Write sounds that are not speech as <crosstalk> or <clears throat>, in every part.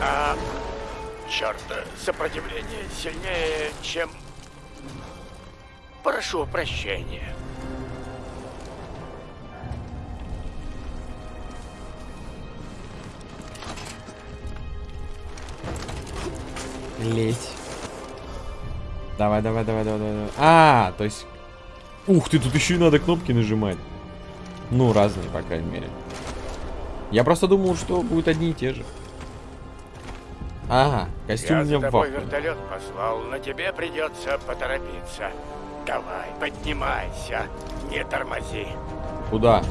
А, черт, сопротивление сильнее, чем... Прошу прощения. Лезь. Давай, давай, давай, давай, давай. А, то есть... Ух ты, тут еще и надо кнопки нажимать. Ну, разные, по крайней мере. Я просто думал, что будут одни и те же. Ага, костюм Я мне за тобой вертолет послал, но тебе придется поторопиться. Давай, поднимайся, не тормози. Куда?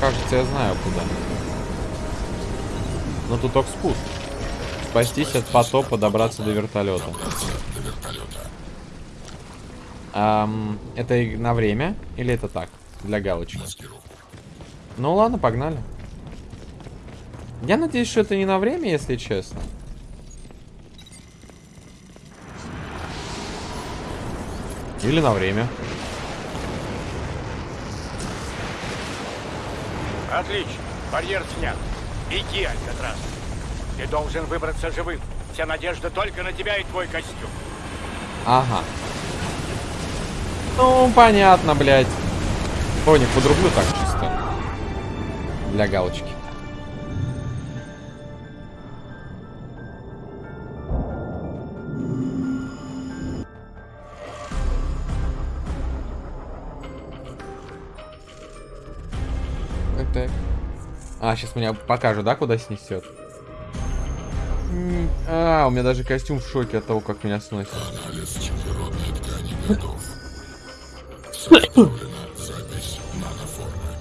Кажется, я знаю куда. Но тут только спуск. Спастись от потопа, добраться до вертолета. Ам, это и на время? Или это так? Для галочки? Ну ладно, погнали. Я надеюсь, что это не на время, если честно. Или на время. Отлично, барьер снят. Иди, Алькатрас. Ты должен выбраться живым. Вся надежда только на тебя и твой костюм. Ага. Ну, понятно, блядь. Понял, подрублю так чисто. Для галочки. А, сейчас меня покажу, да, куда снесет? А, у меня даже костюм в шоке от того, как меня сносит. Анализ чужеродной ткани готов. Составлена запись наноформы.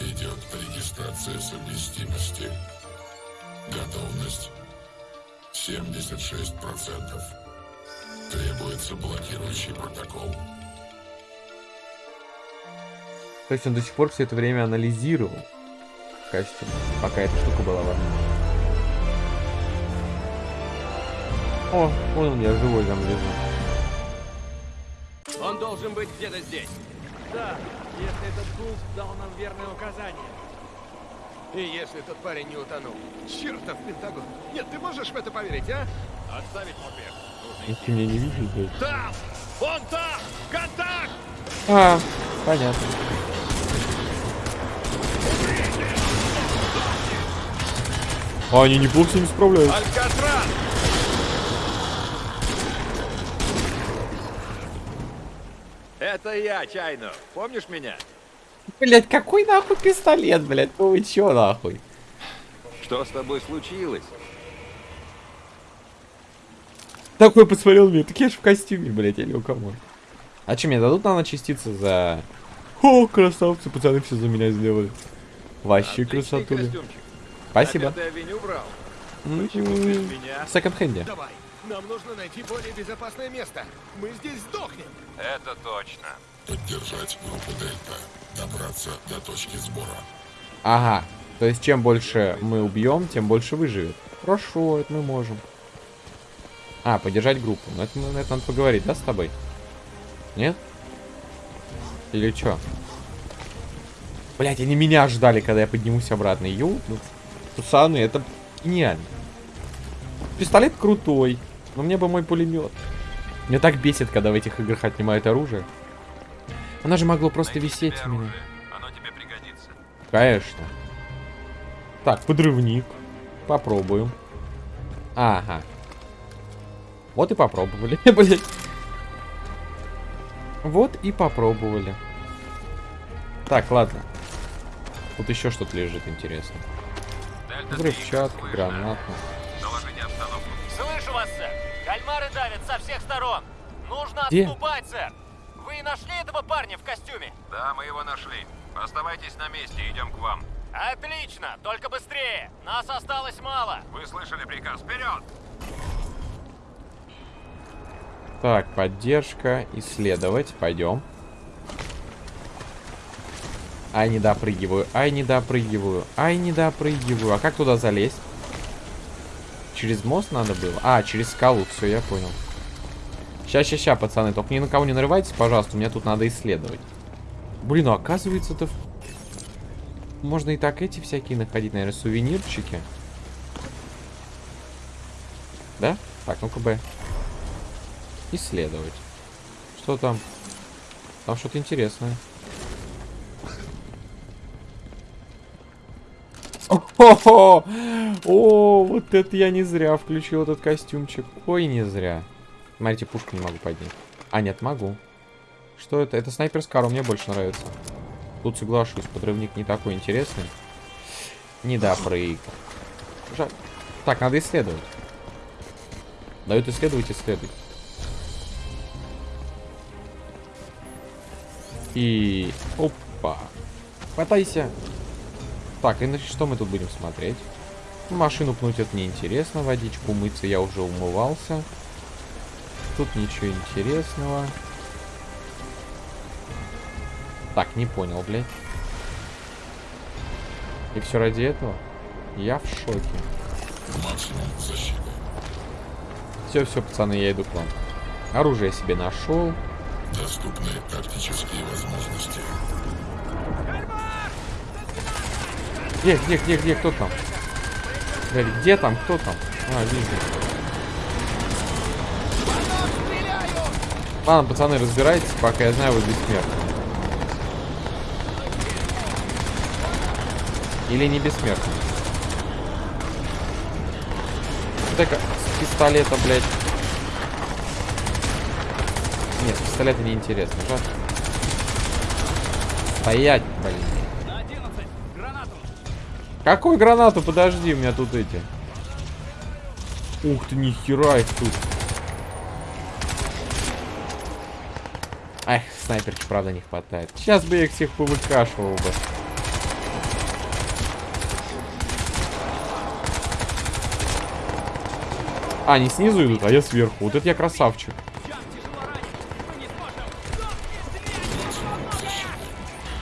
Идет регистрация совместимости. Готовность 76%. Требуется блокирующий протокол. То есть он до сих пор все это время анализировал костюм, пока эта штука была важна. О, вон он, я живой там лежу. Он должен быть где-то здесь. Да, если этот Гулс дал нам верное указание. И если тот парень не утонул. Чертов Пентагон. Нет, ты можешь в это поверить, а? Отставить мопед. Ты меня не видишь, блядь. Там! Вон там! Контакт! А, понятно. А, они неплохо с ними справляются. Алькатрас! Это я, Чайно. Помнишь меня? Блять, какой нахуй пистолет, блядь? Ну вы чё нахуй? Что с тобой случилось? Такой посмотрел мне, так я ж в костюме, блядь, или у кого? А что, мне дадут наночастицы за... О, красавцы, пацаны все за меня сделали. Вообще Отличный красотули. костюмчик. Спасибо. В секонд-хенде. Давай. Нам нужно найти более безопасное место. Мы здесь сдохнем. Это точно. Поддержать группу Дельта. Добраться до точки сбора. Ага. То есть, чем больше мы убьем, тем больше выживет. Хорошо, это мы можем. А, поддержать группу. Ну, это, это надо поговорить, да, с тобой? Нет? Или что? Блять, они меня ждали, когда я поднимусь обратно. Ю, ну, пацаны, это гениально. Пистолет крутой, но мне бы мой пулемет. Мне так бесит, когда в этих играх отнимают оружие. Она же могло просто висеть у меня. Оно тебе пригодится. Конечно. Так, подрывник. Попробуем. Ага. Вот и попробовали, <laughs> блядь. Вот и попробовали. Так, ладно. Тут еще что-то лежит интересно. Взрывчатка, обстановку. Слышу вас, сэр. Кальмары давят со всех сторон. Нужно Где? отступать, сэр. Вы нашли этого парня в костюме? Да, мы его нашли. Оставайтесь на месте, идем к вам. Отлично, только быстрее. Нас осталось мало. Вы слышали приказ? Вперед! Так, поддержка, исследовать. Пойдем. Ай, не допрыгиваю, ай, не допрыгиваю, ай, не допрыгиваю. А как туда залезть? Через мост надо было? А, через скалу, все, я понял. Ща, ща, ща, пацаны, только ни на кого не нарывайтесь, пожалуйста, мне тут надо исследовать. Блин, ну оказывается-то... в- можно и так эти всякие находить, наверное, сувенирчики. Да? Так, ну-ка, Б. Исследовать. Что там? Там что-то интересное. О, О, вот это я не зря включил этот костюмчик. Ой, не зря. Смотрите, пушку не могу поднять. А, нет, могу. Что это? Это снайпер Скару, мне больше нравится. Тут соглашусь, подрывник не такой интересный. Не. Жаль. Так, надо исследовать. Дают исследовать, исследовать. И... Опа. Хватайся. Так, и значит, что мы тут будем смотреть? Машину пнуть это неинтересно. Водичку мыться я уже умывался. Тут ничего интересного. Так, не понял, блядь. И все ради этого? Я в шоке. Все, все, пацаны, я иду к вам. Оружие себе нашел. Доступные тактические возможности. Где, где, где, где, кто там? Блядь, где там, кто там? А, вижу. Ладно, пацаны, разбирайтесь, пока я знаю, вы бессмертны. Или не бессмертны. Так, с пистолета, блядь. Нет, с пистолета неинтересно. Жаль. Стоять, блин. Какую гранату? Подожди, у меня тут эти. Ух ты, нихера их тут. Эх, снайперки, правда, не хватает. Сейчас бы я их всех повыкашивал бы. А, они снизу идут, а я сверху. Вот это я красавчик.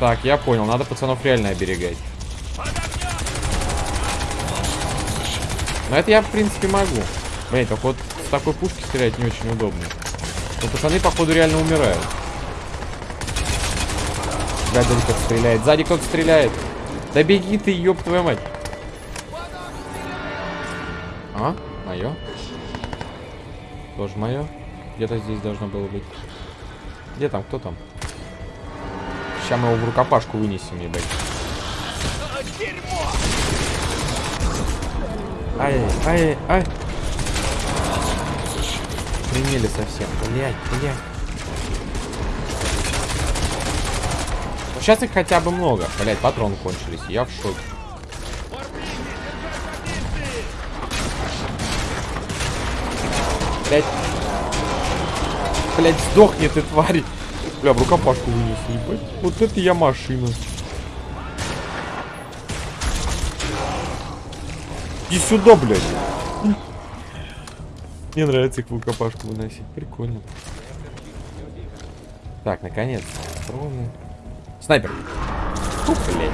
Так, я понял. Надо пацанов реально оберегать. Но это я, в принципе, могу. Блин, только вот с такой пушки стрелять не очень удобно. Но пацаны, походу, реально умирают. Сзади кто-то стреляет. Сзади кто-то стреляет. Да беги ты, ёб твою мать. А? Мое? Тоже мое? Где-то здесь должно было быть. Где там? Кто там? Сейчас мы его в рукопашку вынесем, ебать. Ай, ай, ай. Примели совсем. Блять, блять. Ну, сейчас их хотя бы много. Блять, патроны кончились. Я в шоке. Блять. Блять, сдохни ты, тварь. Бля, в рукопашку вынес, ебать. Вот это я машина. Иди сюда, блядь. Мне нравится их рукопашку выносить. Прикольно. Так, наконец. Патроны. Снайпер. Фу, блядь.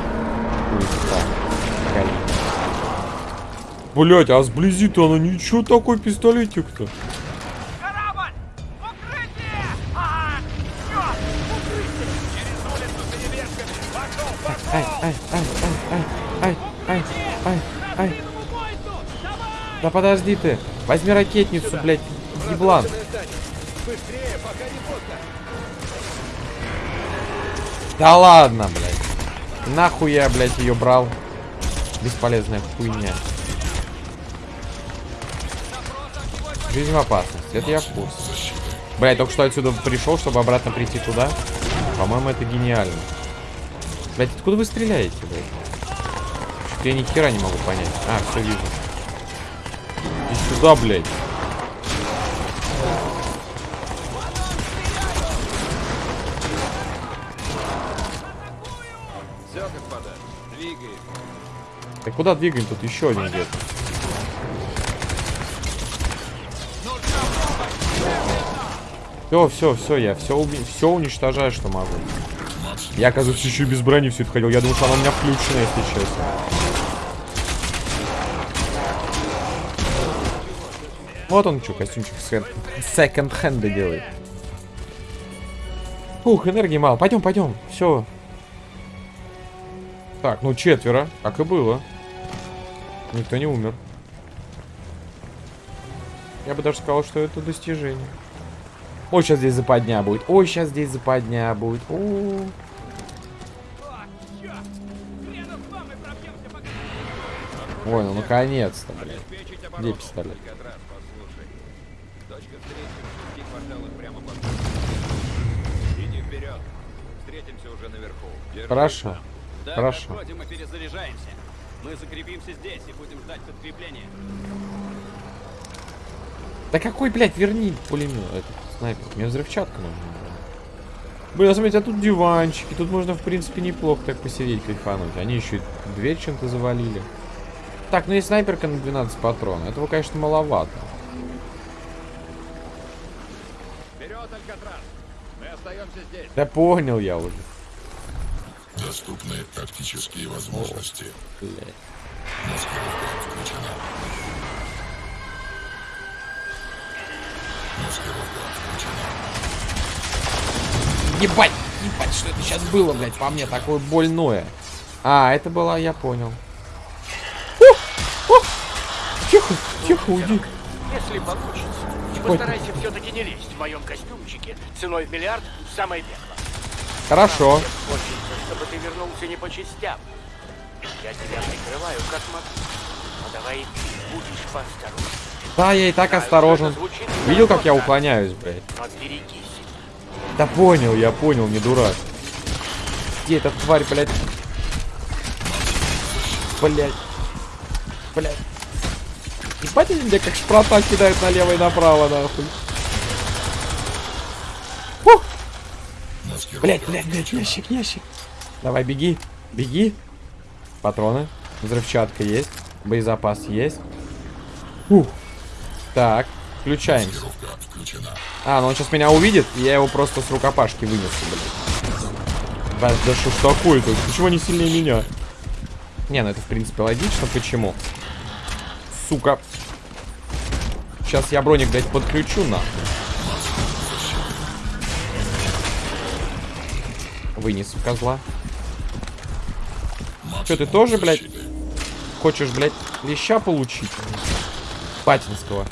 Блять, а сблизи-то она ничего такой пистолетик-то. Ай, ай, ай, ай, ай, ай, Да подожди ты. Возьми ракетницу, блядь, еблан. Быстрее, пока не поздно. Да ладно, блядь. Нахуй я, блядь, ее брал. Бесполезная хуйня. Жизнь в опасности. Это я в курсе. Блядь, только что отсюда пришел, чтобы обратно прийти туда. По-моему, это гениально. Блядь, откуда вы стреляете, блядь? Я ни хера не могу понять. А, все вижу. Иди сюда, блядь. Все, господа, двигаем. Так куда двигаем? Тут еще один где-то. Все, все, все, я все, уби... все уничтожаю, что могу. Я, оказывается, еще и без брони все это ходил. Я думал, что она у меня включена, если честно. Вот он что, костюмчик секонд-хенда делает. Ух, энергии мало. Пойдем, пойдем. Все. Так, ну четверо, как и было. Никто не умер. Я бы даже сказал, что это достижение. Ой, сейчас здесь западня будет. Ой, сейчас здесь западня будет. О -о -о. Ой, ну наконец-то, блядь. Где пистолет? Хорошо. Да, Хорошо. подходим и перезаряжаемся. Мы закрепимся здесь и будем ждать подкрепления. Да какой, блядь, верни пулемет, этот снайпер. Мне взрывчатка нужна. Блин, смотрите, а тут диванчики. Тут можно, в принципе, неплохо так посидеть, кайфануть. Они еще и дверь чем-то завалили. Так, ну и снайперка на 12 патронов. Этого, конечно, маловато. Вперед, Алькатрас. Мы остаемся здесь. Да понял я уже. Доступны тактические возможности. Маскировка включена. Маскировка включена. Ебать, ебать, что это сейчас было, блядь, по мне такое больное. А, это была, я понял. О, о, Тихо, тихо, уйди. Если получится. Постарайся все-таки не лезть в моем костюмчике ценой в миллиард в самое пекло. Хорошо. Хочется, чтобы ты вернулся не по частям. Я тебя прикрываю как могу. Но давай и ты будешь поосторожнее. Да, я и так Знаю, осторожен. звучит Видел, как я уклоняюсь, блядь? Да понял, я понял, не дурак. Где эта тварь, блядь? Блядь. Блядь. Ебать, они меня как шпрота кидают налево и направо, нахуй. Фух. Блядь, блядь, блядь, ящик, ящик. Давай, беги, беги. Патроны. Взрывчатка есть. Боезапас есть. Ух. Так, включена. А, ну он сейчас меня увидит, и я его просто с рукопашки вынесу, блядь. Да, да что ж такое-то? Почему они сильнее меня? Не, ну это в принципе логично. Почему? Сука. Сейчас я броник, блядь, подключу на. Вынесу козла. Че, ты тоже, блядь, хочешь, блядь, леща получить? Патинского.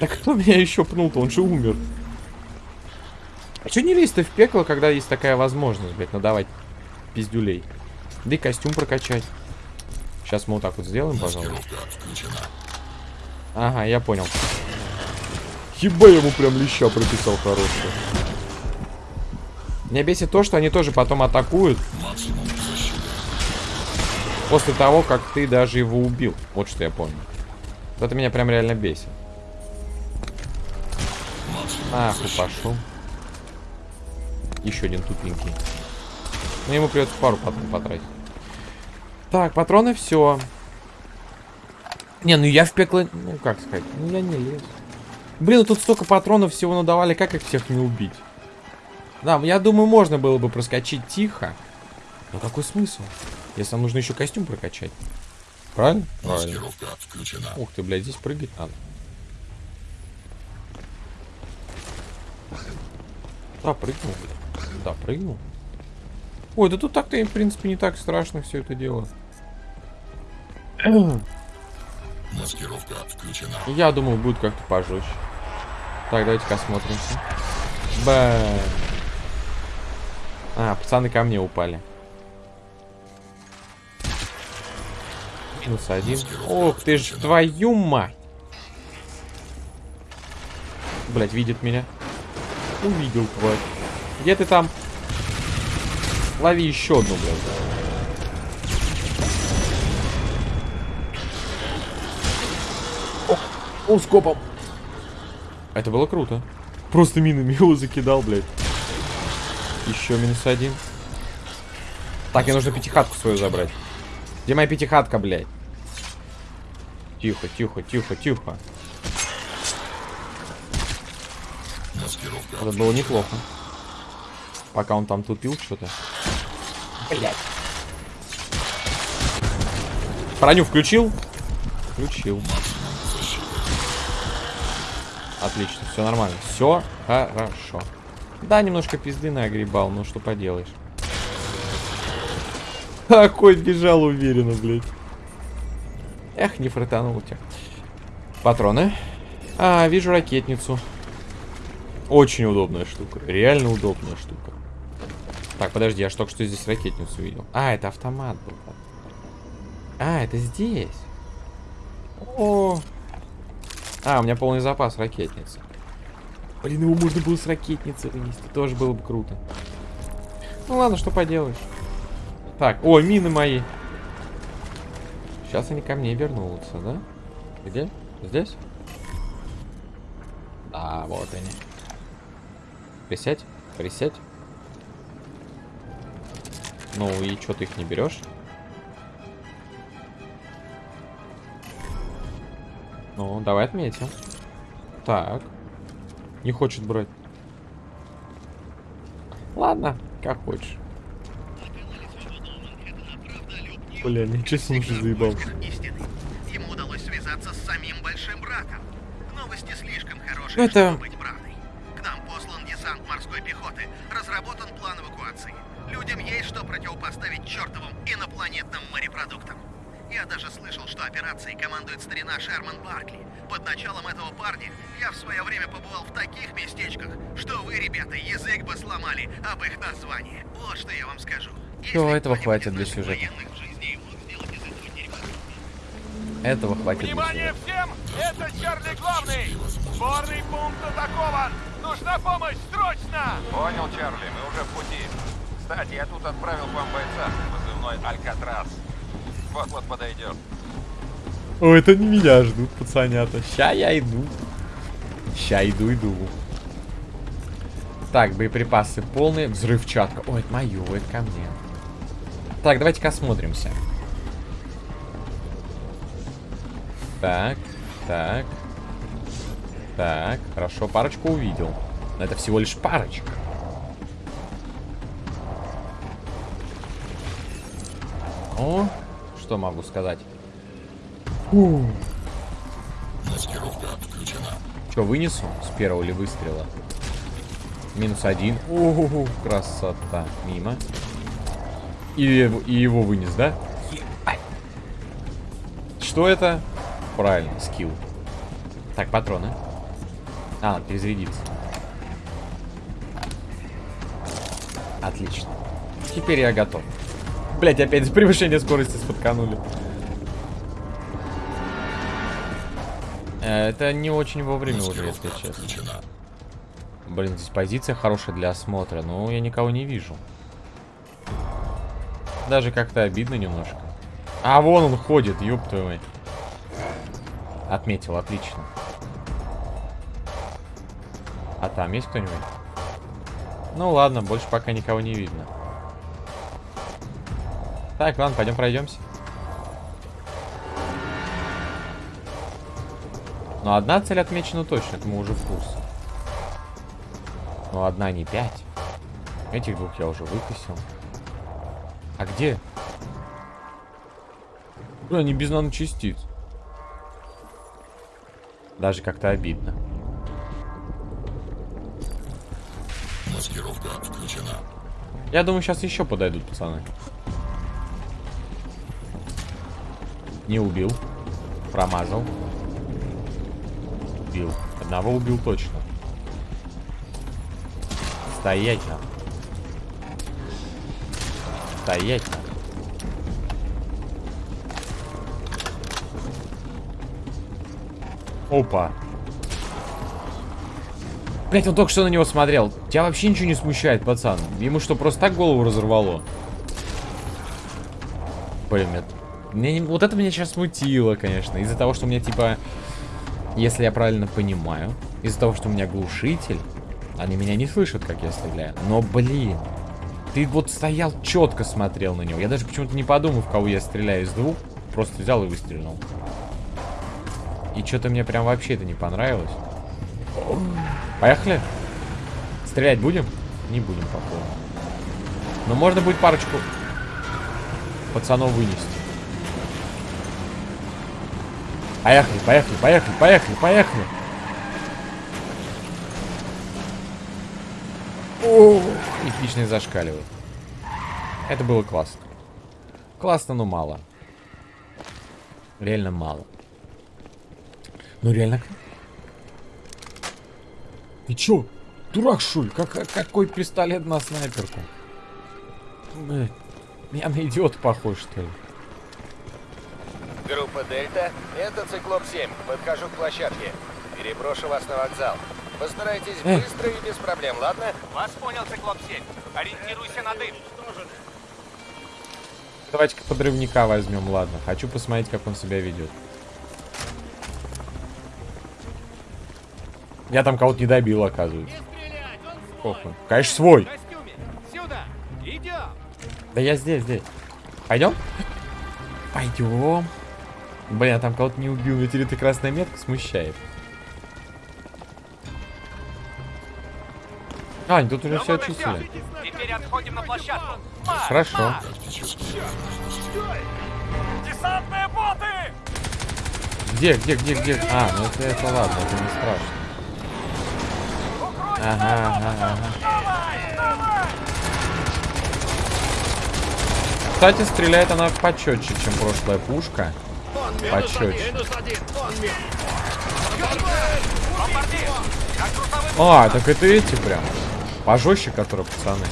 Так кто <laughs> меня еще пнул-то? Он же умер. А что не лезть-то в пекло, когда есть такая возможность, блядь, надавать пиздюлей? Да и костюм прокачать. Сейчас мы вот так вот сделаем, включена. Ага, я понял. Еба ему прям леща прописал хорошего. Меня бесит то, что они тоже потом атакуют после того, как ты даже его убил. Вот что я. Вот Это меня прям реально бесит. Ах, и защиты. пошел. Еще один тупенький. Ну, ему придется пару патронов потратить. Так, патроны все. Не, ну я в пекло... Ну, как сказать? Ну, я не лез. Блин, ну тут столько патронов всего надавали. Как их всех не убить? Да, я думаю, можно было бы проскочить тихо. Но какой смысл? Если нам нужно еще костюм прокачать. Правильно? Правильно. Маскировка включена. Ух ты, блядь, здесь прыгать надо. Да, прыгнул, блядь. Да, прыгнул. Ой, да тут так-то, в принципе, не так страшно все это дело. <clears throat> Маскировка включена. Я думал, будет как-то пожестче. Так, давайте-ка осмотримся. Бэм. А, пацаны ко мне упали. Минус один. Ох ты ж, твою мать. Блять, видит меня. Увидел, тварь. Где ты там? Лови еще одну, блядь. О, он скопом. Это было круто. Просто минами его закидал, блядь. Еще минус один. Так, мне нужно пятихатку свою забрать. Где моя пятихатка, блядь? Тихо, тихо, тихо, тихо. Это было неплохо. Пока он там тупил что-то. Блядь. Броню включил? Включил. Отлично, все нормально. Все хорошо. Да, немножко пизды нагребал, ну что поделаешь. Какой бежал уверенно, блядь. Эх, не фротанул тебя. Патроны. А, вижу ракетницу. Очень удобная штука. Реально удобная штука. Так, подожди, я ж только что здесь ракетницу видел. А, это автомат был. А, это здесь. О. А, у меня полный запас ракетницы. Блин, его можно было с ракетницы вынести. Тоже было бы круто. Ну ладно, что поделаешь. Так, о, мины мои. Сейчас они ко мне вернутся, да? Где? Здесь? Да, вот они. Присядь, присядь. Ну и что ты их не берешь? Ну, давай отметим. Так. Не хочет брать. Ладно, как хочешь. Бля, ничего себе уже заебал. истины. Ему удалось связаться с самим Большим Братом. Новости слишком хорошие, это- чтобы быть правдой. К нам послан десант морской пехоты. Разработан план эвакуации. Людям есть что противопоставить чертовым инопланетным морепродуктам. Я даже слышал, что операцией командует старина Шерман Баркли. Под началом этого парня я в свое время побывал в таких местечках, что вы, ребята, язык бы сломали об их названии. Вот что я вам скажу. Если этого хватит для сюжета. этого хватит. для Внимание сюжета. всем! Это Чарли Главный! Сборный пункт атакован! Нужна помощь! Срочно! Понял, Чарли, мы уже в пути. Кстати, я тут отправил к вам бойца, позывной Алькатрас. Вот-вот подойдет. О, это не меня ждут, пацанята. Ща я иду. Ща иду, иду. Так, боеприпасы полные. Взрывчатка. Ой, это мое, это ко мне. Так, давайте-ка осмотримся. Так, так. Так, хорошо, парочку увидел. Но это всего лишь парочка. О, что могу сказать? Маскировка включена. Че, вынесу с первого ли выстрела? Минус один. О, красота. Мимо. И, его- и его вынес, да? Что это? Правильно, скилл. Так, патроны. А, перезарядиться. Отлично. Теперь я готов. Блять, опять превышение скорости спотканули. Это не очень вовремя уже, если честно. Блин, здесь позиция хорошая для осмотра, но я никого не вижу. Даже как-то обидно немножко. А, вон он ходит, ёб твою мать. Отметил, отлично. А там есть кто-нибудь? Ну ладно, больше пока никого не видно. Так, ладно, пойдем пройдемся. Но одна цель отмечена точно, это мы уже в курсе. Но одна не пять. Этих двух я уже выкосил. А где? Бля, они без наночастиц. Даже как-то обидно. Маскировка включена. Я думаю, сейчас еще подойдут, пацаны. Не убил. Промазал. Убил. Одного убил точно. Стоять надо. Стоять надо. Опа. Блять, он только что на него смотрел. Тебя вообще ничего не смущает, пацан. Ему что, просто так голову разорвало? Блин, меня- мне не- вот это меня сейчас смутило, конечно. Из-за того, что у меня, типа, если я правильно понимаю, из-за того, что у меня глушитель, они меня не слышат, как я стреляю. Но, блин, ты вот стоял, четко смотрел на него. Я даже почему-то не подумал, в кого я стреляю из двух. Просто взял и выстрелил. И что-то мне прям вообще это не понравилось. Поехали? Стрелять будем? Не будем, походу. Но можно будет парочку пацанов вынести. Поехали, поехали, поехали, поехали, поехали. О, эпичный зашкаливает. Это было классно. Классно, но мало. Реально мало. Ну реально. Ты чё? Дурак, ли? Как, как- какой пистолет на снайперку? Блядь, Я на идиот похож, что ли? Группа Дельта, это Циклоп-7. Подхожу к площадке. Переброшу вас на вокзал. Постарайтесь быстро и без проблем, ладно? Вас понял, Циклоп-7. Ориентируйся на дым. Давайте-ка подрывника возьмем, ладно. Хочу посмотреть, как он себя ведет. Я там кого-то не добил, оказывается. Похуй. Конечно, свой. костюме. Сюда. Идем. Да я здесь, здесь. Пойдем? Пойдем. Блин, я там кого-то не убил. Ведь эта красная метка смущает. А, они тут уже все очистили. Теперь отходим на площадку. Хорошо. Десантные боты! Где, где, где, где? А, ну это, это ладно, это не страшно. Ага, ага, ага. Кстати, стреляет она почетче, чем прошлая пушка. Почетче. А, так это эти прям. Пожестче, которые пацаны.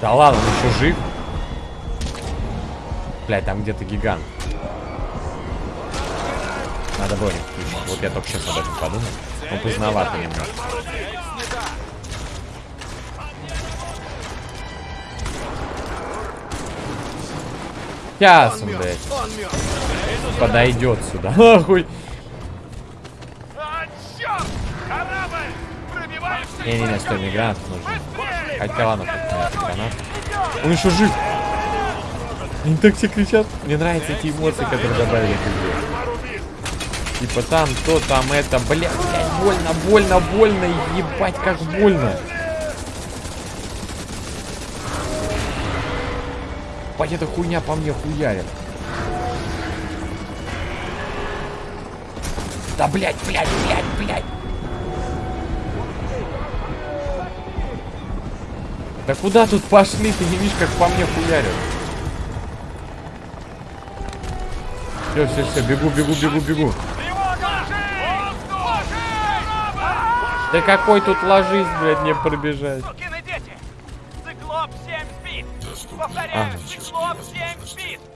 Да ладно, он еще жив. Блять, там где-то гигант. Надо броню включить. Вот я только сейчас об этом подумал. Он поздновато немного. Сейчас <laughs> он, блядь. Подойдет сюда. Охуй. Не-не-не, стой, мне гранат нужен. Хотя ладно, гранат. Он еще жив. Они так все кричат. Мне нравятся эти эмоции, которые добавили к игре. Типа там, то, там, это, бля, блядь, больно, больно, больно, ебать, как больно. Эта хуйня по мне хуярит. Да, блядь, блядь, блядь, блядь. Да куда тут пошли? Ты не видишь, как по мне хуярят. Все, все, все, бегу, бегу, бегу, бегу. Да какой тут ложись, блядь, мне пробежать.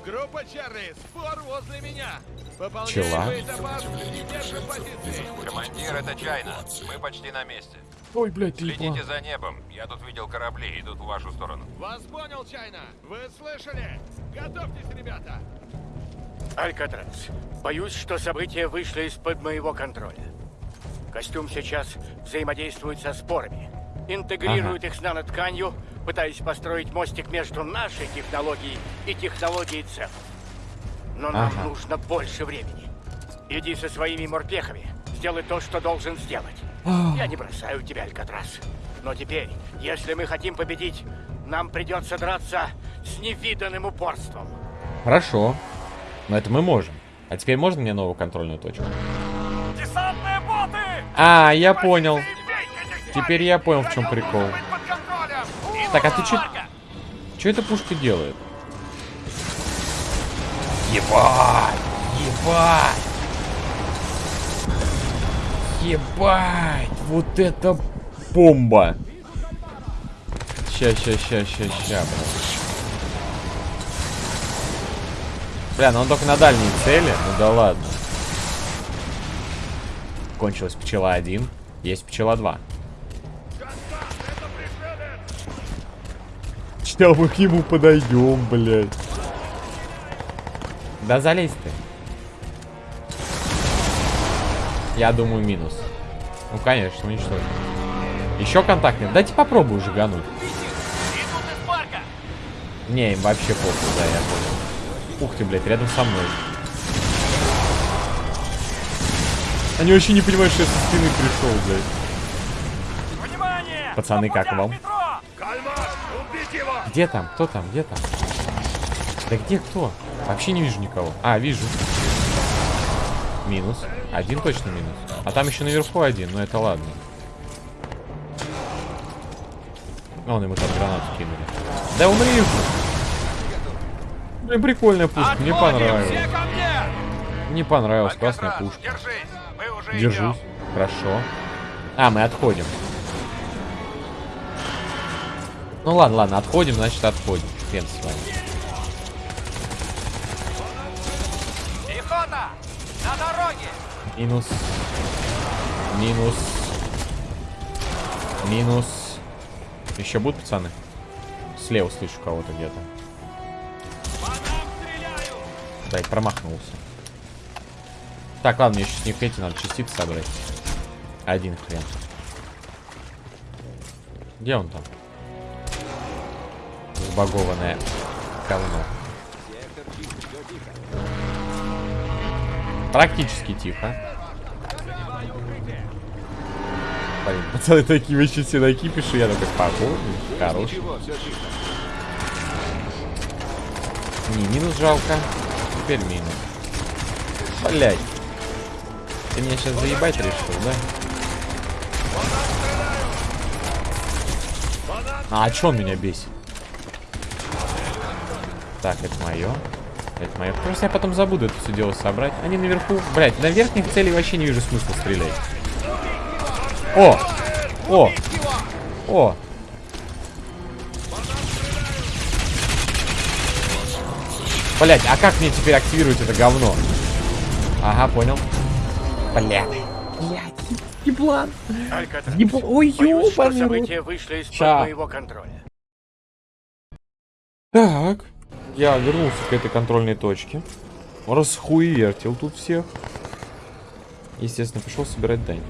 Группа Чарли, спор возле меня. Чела. Командир, это Чайна. Мы почти на месте. Ой, блядь, ты Следите за небом. Я тут видел корабли, идут в вашу сторону. Вас понял, Чайна. Вы слышали? Готовьтесь, ребята. Алькатрас, боюсь, что события вышли из-под моего контроля. Костюм сейчас взаимодействует со спорами. Интегрирует их с нанотканью, пытаясь построить мостик между нашей технологией и технологией цел. Но нам Ага. нужно больше времени. Иди со своими морпехами, сделай то, что должен сделать. Я не бросаю тебя, Алькатрас. Но теперь, если мы хотим победить, нам придется драться с невиданным упорством. Хорошо. Но это мы можем. А теперь можно мне новую контрольную точку? Десантные боты! А, я понял. Теперь я понял, в чем прикол. Так, а ты чё... Чё эта пушка делает? Ебать! Ебать! Ебать! Вот это бомба! Ща, ща, ща, ща, ща, бля. Бля, ну он только на дальние цели. Ну да ладно. Кончилась пчела 1. Есть пчела 2. Сейчас мы к нему подойдем, блядь. Да залезь ты. Я думаю, минус. Ну, конечно, уничтожим. Еще контакт нет. Дайте попробую уже гануть. Идут из парка! Не, им вообще похуй, да, я понял. Ух ты, блядь, рядом со мной. Они вообще не понимают, что я со спины пришел, блядь. Внимание! Пацаны, как вам? Где там? Кто там? Где там? Да где кто? Вообще не вижу никого. А, вижу. Минус. Один точно минус. А там еще наверху один, но это ладно. Вон ему там гранату кинули. Да умри уже! Блин, прикольная пушка, мне понравилась. мне! Понравилась, классная пушка. держись! Мы уже Держусь. Хорошо. А, мы отходим. Ну ладно, ладно, отходим, значит отходим. Хрен с вами. Пехота! На дороге! Минус. Минус. Минус. Еще будут, пацаны? Слева слышу кого-то где-то. Блять, промахнулся. Так, ладно, мне еще с них эти надо частицы собрать. Один хрен. Где он там? Забагованное говно. Практически тихо. Блин, пацаны такие вообще все на кипише, я такой все чисто. Не, минус жалко. Теперь минус. Блять. Ты меня сейчас заебать решил, да? А, а чё он меня бесит? Так, это мое. Это мое. Просто я потом забуду это все дело собрать. Они наверху. Блять, на верхних целей вообще не вижу смысла стрелять. О! О! О! Блять, а как мне теперь активировать это говно? Ага, понял. Блять. Блять, еблан. Алькатрас, Еб- Ой, ёбаный события вышли из-под моего контроля. Так, я вернулся к этой контрольной точке. Расхуертил тут всех. Естественно, пошел собирать дань.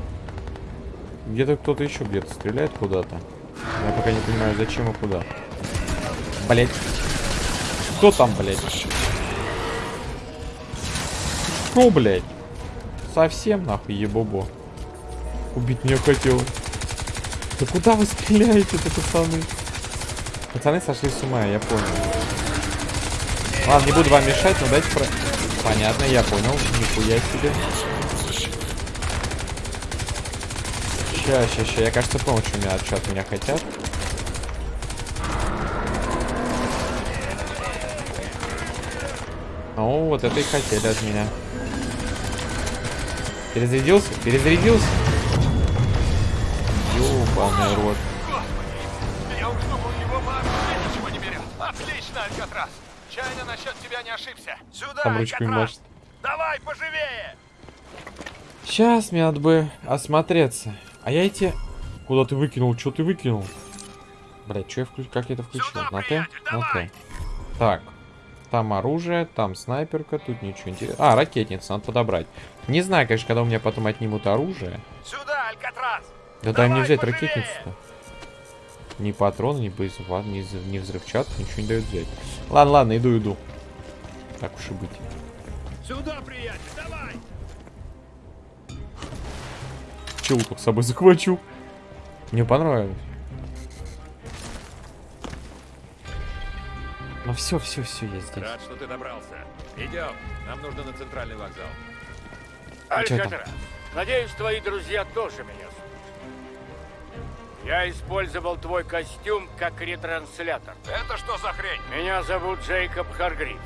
Где-то кто-то еще где-то стреляет куда-то. Я пока не понимаю, зачем и куда. Блять. Кто там, блять? Что, блять? Совсем нахуй, ебобо. Убить меня хотел. Да куда вы стреляете-то, пацаны? Пацаны сошли с ума, я понял. Ладно, не буду вам мешать, но дайте про... Понятно, я понял. Нихуя себе. Ща, ща, ща. Я, кажется, понял, что, меня, что от меня хотят. О, вот это и хотели от меня. Перезарядился? Перезарядился? Ёбаный рот. Я уж думал, его вообще ничего не берет. Отлично, Алькатрас. Чайно насчет тебя не ошибся. Сюда, Там ручками Алькатрас. машет. Давай, поживее. Сейчас мне надо бы осмотреться. А я эти... Куда ты выкинул? Что ты выкинул? Блять, что я включил? Как я это включил? Сюда, На Т? На. Т. Так. Там оружие, там снайперка, тут ничего интересного. А, ракетница, надо подобрать. Не знаю, конечно, когда у меня потом отнимут оружие. Сюда, Алькатрас. Да дай мне взять ракетницу-то. Ни патрон, ни боезапас, ни, ни взрывчатку, ничего не дают взять. Ладно, ладно, иду, иду. Так уж и быть. Сюда, приятель, давай. Чего с собой захвачу? Мне понравилось. Ну все, все, все, я здесь. Рад, что ты добрался. Идем. Нам нужно на центральный вокзал. А? Алькатрас, надеюсь, твои друзья тоже меня. Я использовал твой костюм как ретранслятор. Это что за хрень? Меня зовут Джейкоб Харгриф.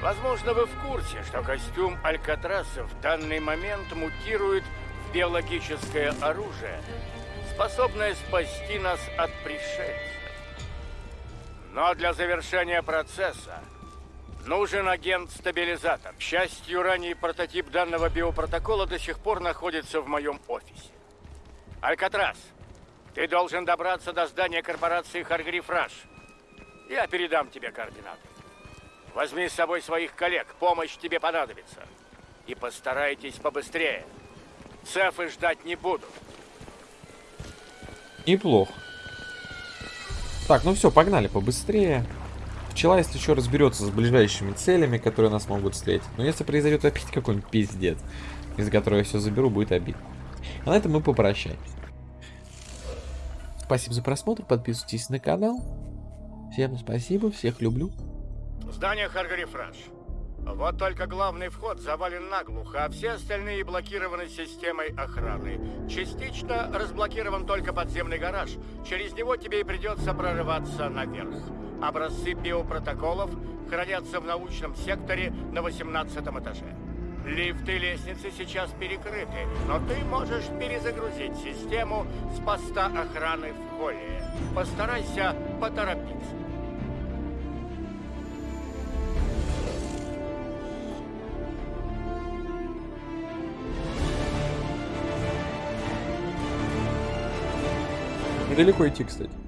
Возможно, вы в курсе, что костюм Алькатраса в данный момент мутирует в биологическое оружие, способное спасти нас от пришельцев. Но для завершения процесса нужен агент-стабилизатор. К счастью, ранний прототип данного биопротокола до сих пор находится в моем офисе. Алькатрас, ты должен добраться до здания корпорации Харгриф Раш. Я передам тебе координаты. Возьми с собой своих коллег, помощь тебе понадобится. И постарайтесь побыстрее. Цефы ждать не будут. Неплохо. Так, ну все, погнали побыстрее. Пчела, если еще разберется с ближайшими целями, которые нас могут встретить. Но если произойдет опять какой-нибудь пиздец, из-за которого я все заберу, будет обидно. А на этом мы попрощаемся. Спасибо за просмотр, подписывайтесь на канал. Всем спасибо, всех люблю. Здание Харгриф Раш. Вот только главный вход завален наглухо, а все остальные блокированы системой охраны. Частично разблокирован только подземный гараж. Через него тебе и придется прорываться наверх. Образцы биопротоколов хранятся в научном секторе на 18 этаже. Лифты лестницы сейчас перекрыты, но ты можешь перезагрузить систему с поста охраны в холле. Постарайся поторопиться. Недалеко идти, кстати.